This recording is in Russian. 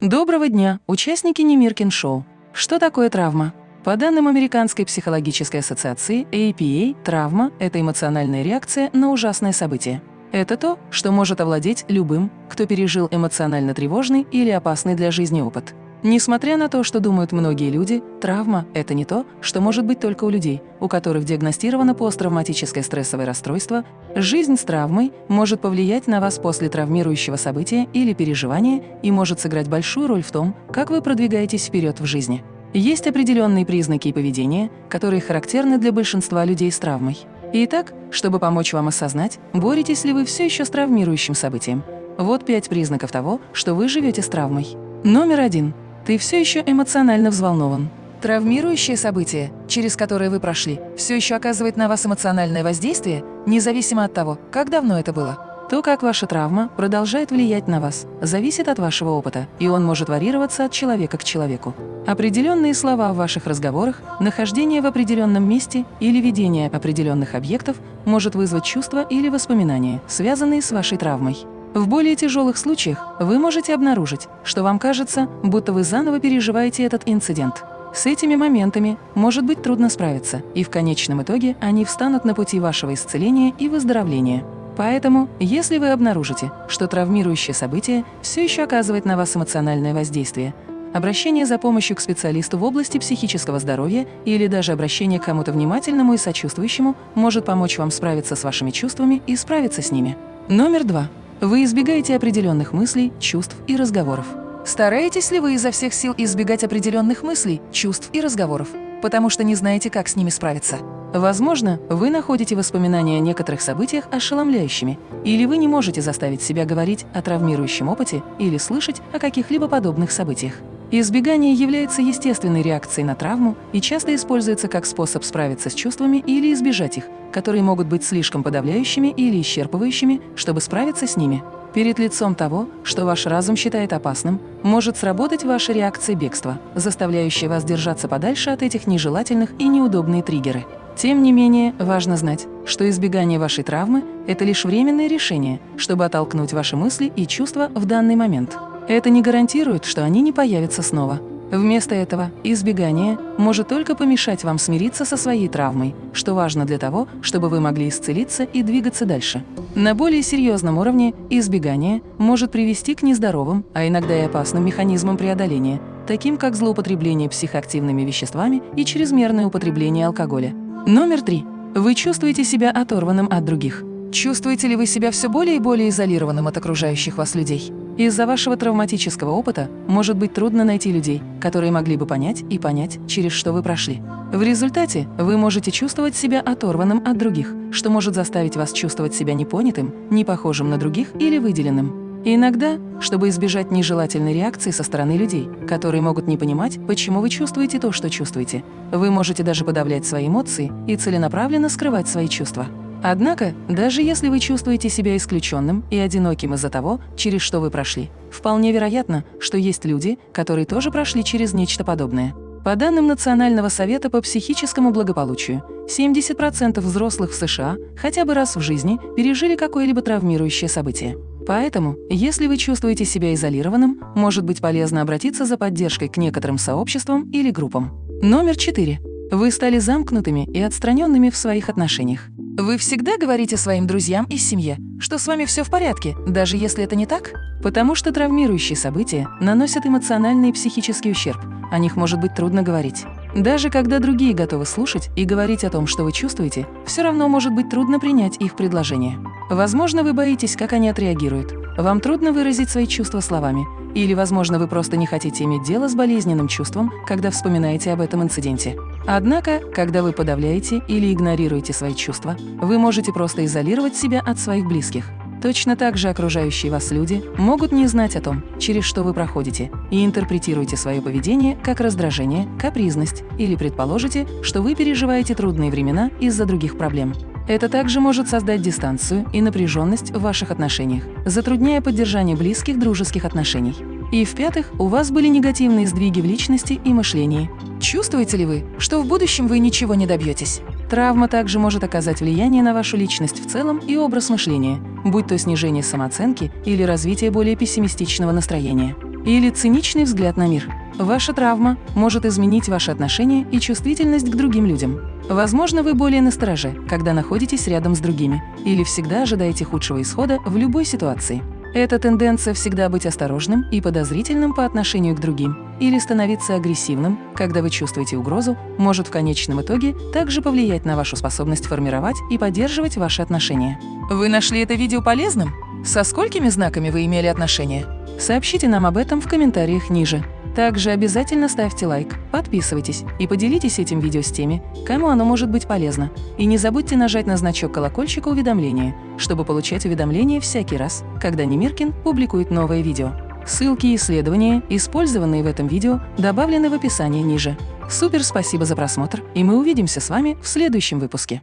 Доброго дня, участники Немиркин Шоу. Что такое травма? По данным Американской психологической ассоциации APA, травма – это эмоциональная реакция на ужасное событие. Это то, что может овладеть любым, кто пережил эмоционально тревожный или опасный для жизни опыт. Несмотря на то, что думают многие люди, травма – это не то, что может быть только у людей, у которых диагностировано посттравматическое стрессовое расстройство, жизнь с травмой может повлиять на вас после травмирующего события или переживания и может сыграть большую роль в том, как вы продвигаетесь вперед в жизни. Есть определенные признаки поведения, которые характерны для большинства людей с травмой. Итак, чтобы помочь вам осознать, боретесь ли вы все еще с травмирующим событием. Вот пять признаков того, что вы живете с травмой. Номер один ты все еще эмоционально взволнован. Травмирующее событие, через которое вы прошли, все еще оказывает на вас эмоциональное воздействие, независимо от того, как давно это было. То, как ваша травма продолжает влиять на вас, зависит от вашего опыта, и он может варьироваться от человека к человеку. Определенные слова в ваших разговорах, нахождение в определенном месте или видение определенных объектов может вызвать чувства или воспоминания, связанные с вашей травмой. В более тяжелых случаях вы можете обнаружить, что вам кажется, будто вы заново переживаете этот инцидент. С этими моментами может быть трудно справиться, и в конечном итоге они встанут на пути вашего исцеления и выздоровления. Поэтому, если вы обнаружите, что травмирующее событие все еще оказывает на вас эмоциональное воздействие, обращение за помощью к специалисту в области психического здоровья или даже обращение к кому-то внимательному и сочувствующему может помочь вам справиться с вашими чувствами и справиться с ними. Номер два. Вы избегаете определенных мыслей, чувств и разговоров. Стараетесь ли вы изо всех сил избегать определенных мыслей, чувств и разговоров, потому что не знаете, как с ними справиться? Возможно, вы находите воспоминания о некоторых событиях ошеломляющими, или вы не можете заставить себя говорить о травмирующем опыте или слышать о каких-либо подобных событиях. Избегание является естественной реакцией на травму и часто используется как способ справиться с чувствами или избежать их, которые могут быть слишком подавляющими или исчерпывающими, чтобы справиться с ними. Перед лицом того, что ваш разум считает опасным, может сработать ваша реакция бегства, заставляющая вас держаться подальше от этих нежелательных и неудобные триггеры. Тем не менее, важно знать, что избегание вашей травмы – это лишь временное решение, чтобы оттолкнуть ваши мысли и чувства в данный момент. Это не гарантирует, что они не появятся снова. Вместо этого избегание может только помешать вам смириться со своей травмой, что важно для того, чтобы вы могли исцелиться и двигаться дальше. На более серьезном уровне избегание может привести к нездоровым, а иногда и опасным механизмам преодоления, таким как злоупотребление психоактивными веществами и чрезмерное употребление алкоголя. Номер три. Вы чувствуете себя оторванным от других. Чувствуете ли вы себя все более и более изолированным от окружающих вас людей? Из-за вашего травматического опыта может быть трудно найти людей, которые могли бы понять и понять, через что вы прошли. В результате вы можете чувствовать себя оторванным от других, что может заставить вас чувствовать себя непонятым, не похожим на других или выделенным. Иногда, чтобы избежать нежелательной реакции со стороны людей, которые могут не понимать, почему вы чувствуете то, что чувствуете, вы можете даже подавлять свои эмоции и целенаправленно скрывать свои чувства. Однако, даже если вы чувствуете себя исключенным и одиноким из-за того, через что вы прошли, вполне вероятно, что есть люди, которые тоже прошли через нечто подобное. По данным Национального совета по психическому благополучию, 70% взрослых в США хотя бы раз в жизни пережили какое-либо травмирующее событие. Поэтому, если вы чувствуете себя изолированным, может быть полезно обратиться за поддержкой к некоторым сообществам или группам. Номер 4. Вы стали замкнутыми и отстраненными в своих отношениях. Вы всегда говорите своим друзьям и семье, что с вами все в порядке, даже если это не так? Потому что травмирующие события наносят эмоциональный и психический ущерб, о них может быть трудно говорить. Даже когда другие готовы слушать и говорить о том, что вы чувствуете, все равно может быть трудно принять их предложение. Возможно, вы боитесь, как они отреагируют. Вам трудно выразить свои чувства словами. Или, возможно, вы просто не хотите иметь дело с болезненным чувством, когда вспоминаете об этом инциденте. Однако, когда вы подавляете или игнорируете свои чувства, вы можете просто изолировать себя от своих близких. Точно так же окружающие вас люди могут не знать о том, через что вы проходите, и интерпретируете свое поведение как раздражение, капризность или предположите, что вы переживаете трудные времена из-за других проблем. Это также может создать дистанцию и напряженность в ваших отношениях, затрудняя поддержание близких дружеских отношений. И в-пятых, у вас были негативные сдвиги в личности и мышлении. Чувствуете ли вы, что в будущем вы ничего не добьетесь? Травма также может оказать влияние на вашу личность в целом и образ мышления, будь то снижение самооценки или развитие более пессимистичного настроения. Или циничный взгляд на мир. Ваша травма может изменить ваше отношение и чувствительность к другим людям. Возможно, вы более настороже, когда находитесь рядом с другими, или всегда ожидаете худшего исхода в любой ситуации. Эта тенденция всегда быть осторожным и подозрительным по отношению к другим или становиться агрессивным, когда вы чувствуете угрозу, может в конечном итоге также повлиять на вашу способность формировать и поддерживать ваши отношения. Вы нашли это видео полезным? Со сколькими знаками вы имели отношения? Сообщите нам об этом в комментариях ниже. Также обязательно ставьте лайк, подписывайтесь и поделитесь этим видео с теми, кому оно может быть полезно. И не забудьте нажать на значок колокольчика уведомления, чтобы получать уведомления всякий раз, когда Немиркин публикует новое видео. Ссылки и исследования, использованные в этом видео, добавлены в описании ниже. Супер спасибо за просмотр, и мы увидимся с вами в следующем выпуске.